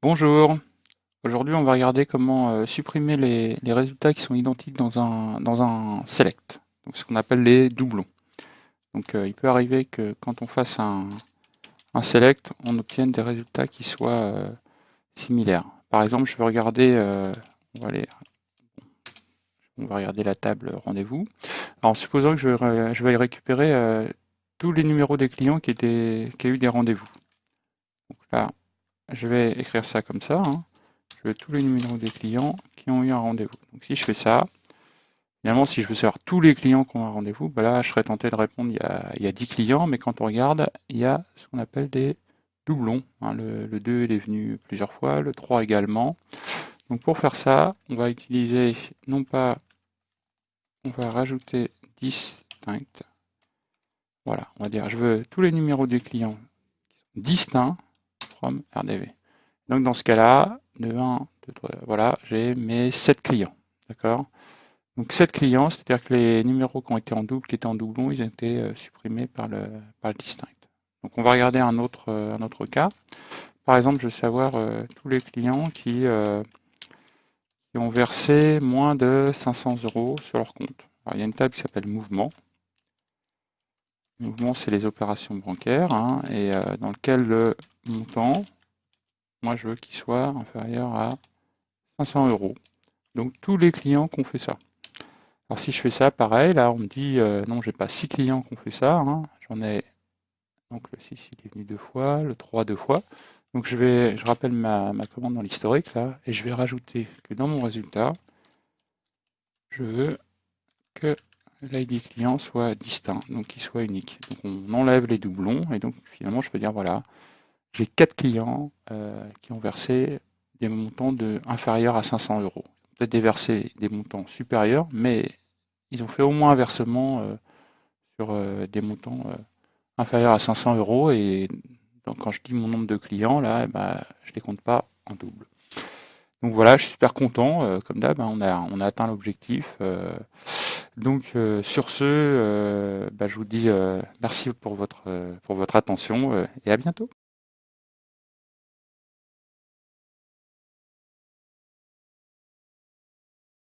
Bonjour, aujourd'hui on va regarder comment euh, supprimer les, résultats qui sont identiques dans un, select, ce qu'on appelle les doublons. Donc euh, il peut arriver que quand on fasse un, select, on obtienne des résultats qui soient euh, similaires. Par exemple, je vais regarder, la table rendez-vous. Alors supposons que je, vais- récupérer tous les numéros des clients qui, étaient, qui ont eu des rendez-vous. Donc là, je vais écrire ça comme ça. hein. Je veux tous les numéros des clients qui ont eu un rendez-vous. Donc si je fais ça, finalement, si je veux savoir tous les clients qui ont un rendez-vous, bah là, je serais tenté de répondre, il y, a, il y a 10 clients, mais quand on regarde, il y a ce qu'on appelle des doublons. hein. Le, le 2, il est venu plusieurs fois, le 3 également. Donc pour faire ça, on va utiliser, non pas, on va rajouter distinct. Voilà, on va dire, je veux tous les numéros des clients distincts RDV. Donc dans ce cas-là, de 1, 2, 3, voilà, j'ai mes 7 clients. D'accord? Donc 7 clients, c'est-à-dire que les numéros qui ont été en double, qui étaient en doublon, ils ont été euh, supprimés par le, par le distinct. Donc on va regarder un autre, euh, un autre cas. Par exemple, je veux savoir euh, tous les clients qui, qui ont versé moins de 500 euros sur leur compte. Il y a une table qui s'appelle mouvement. Mouvement, c'est les opérations bancaires, hein, et dans lequel le montant, moi je veux qu'il soit inférieur à 500 euros. Donc tous les clients qui ont fait ça. Alors si je fais ça, pareil, là on me dit, euh, non, j'ai pas 6 clients qui ont fait ça, hein. j'en ai, donc le 6 il est venu deux fois, le 3 deux fois. Donc je vais, je rappelle ma, ma commande dans l'historique là, et je vais rajouter que dans mon résultat, je veux que l'ID client soit distinct, donc qu'il soit unique. Donc on enlève les doublons, et donc finalement je peux dire, voilà, j'ai 4 clients euh, qui ont versé des montants de, inférieurs à 500 euros. Peut-être déverser des montants supérieurs, mais ils ont fait au moins un versement euh, sur euh, des montants euh, inférieurs à 500 euros. Et donc, quand je dis mon nombre de clients, là, ben, je ne les compte pas en double. Donc voilà, je suis super content. euh, comme d'hab, hein, on, a, on a atteint l'objectif. euh. donc sur ce, bah, je vous dis merci pour votre, pour votre attention et à bientôt.